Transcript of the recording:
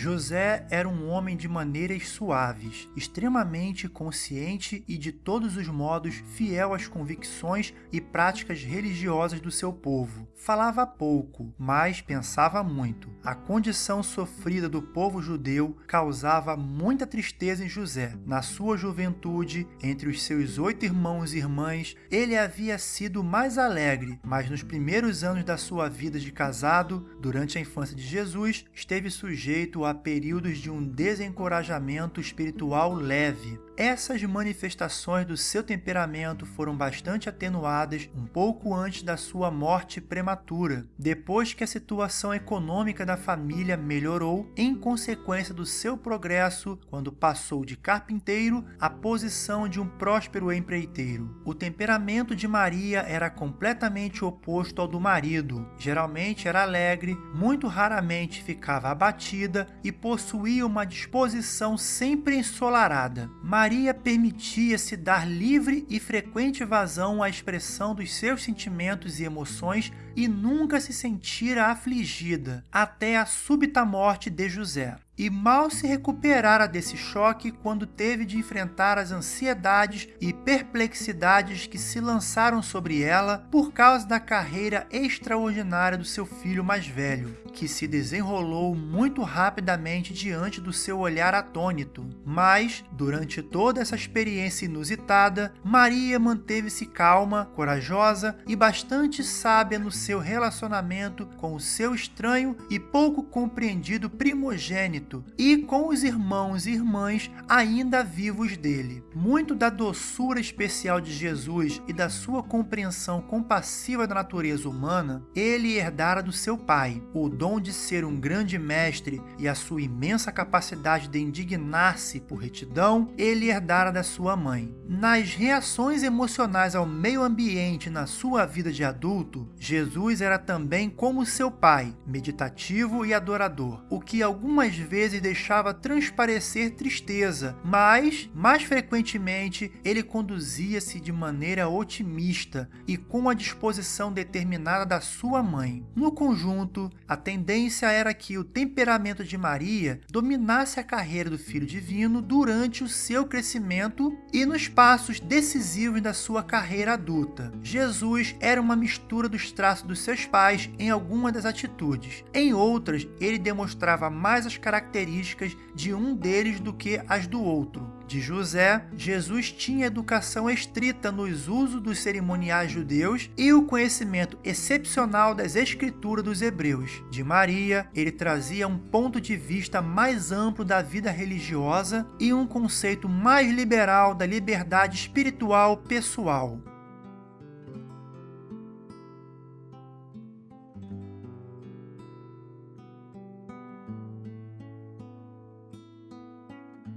José era um homem de maneiras suaves, extremamente consciente e de todos os modos fiel às convicções e práticas religiosas do seu povo. Falava pouco, mas pensava muito. A condição sofrida do povo judeu causava muita tristeza em José. Na sua juventude, entre os seus oito irmãos e irmãs, ele havia sido mais alegre, mas nos primeiros anos da sua vida de casado, durante a infância de Jesus, esteve sujeito a períodos de um desencorajamento espiritual leve. Essas manifestações do seu temperamento foram bastante atenuadas um pouco antes da sua morte prematura, depois que a situação econômica da família melhorou em consequência do seu progresso quando passou de carpinteiro à posição de um próspero empreiteiro. O temperamento de Maria era completamente oposto ao do marido. Geralmente era alegre, muito raramente ficava abatida e possuía uma disposição sempre ensolarada. Maria permitia-se dar livre e frequente vazão à expressão dos seus sentimentos e emoções e nunca se sentira afligida, até a súbita morte de José e mal se recuperara desse choque quando teve de enfrentar as ansiedades e perplexidades que se lançaram sobre ela por causa da carreira extraordinária do seu filho mais velho, que se desenrolou muito rapidamente diante do seu olhar atônito. Mas, durante toda essa experiência inusitada, Maria manteve-se calma, corajosa e bastante sábia no seu relacionamento com o seu estranho e pouco compreendido primogênito e com os irmãos e irmãs ainda vivos dele. Muito da doçura especial de Jesus e da sua compreensão compassiva da natureza humana, ele herdara do seu pai. O dom de ser um grande mestre e a sua imensa capacidade de indignar-se por retidão, ele herdara da sua mãe. Nas reações emocionais ao meio ambiente na sua vida de adulto, Jesus era também como seu pai, meditativo e adorador, o que algumas vezes vezes deixava transparecer tristeza, mas, mais frequentemente, ele conduzia-se de maneira otimista e com a disposição determinada da sua mãe. No conjunto, a tendência era que o temperamento de Maria dominasse a carreira do Filho Divino durante o seu crescimento e nos passos decisivos da sua carreira adulta. Jesus era uma mistura dos traços dos seus pais em algumas das atitudes. Em outras, ele demonstrava mais as características características de um deles do que as do outro. De José, Jesus tinha educação estrita nos usos dos cerimoniais judeus e o conhecimento excepcional das escrituras dos hebreus. De Maria, ele trazia um ponto de vista mais amplo da vida religiosa e um conceito mais liberal da liberdade espiritual pessoal.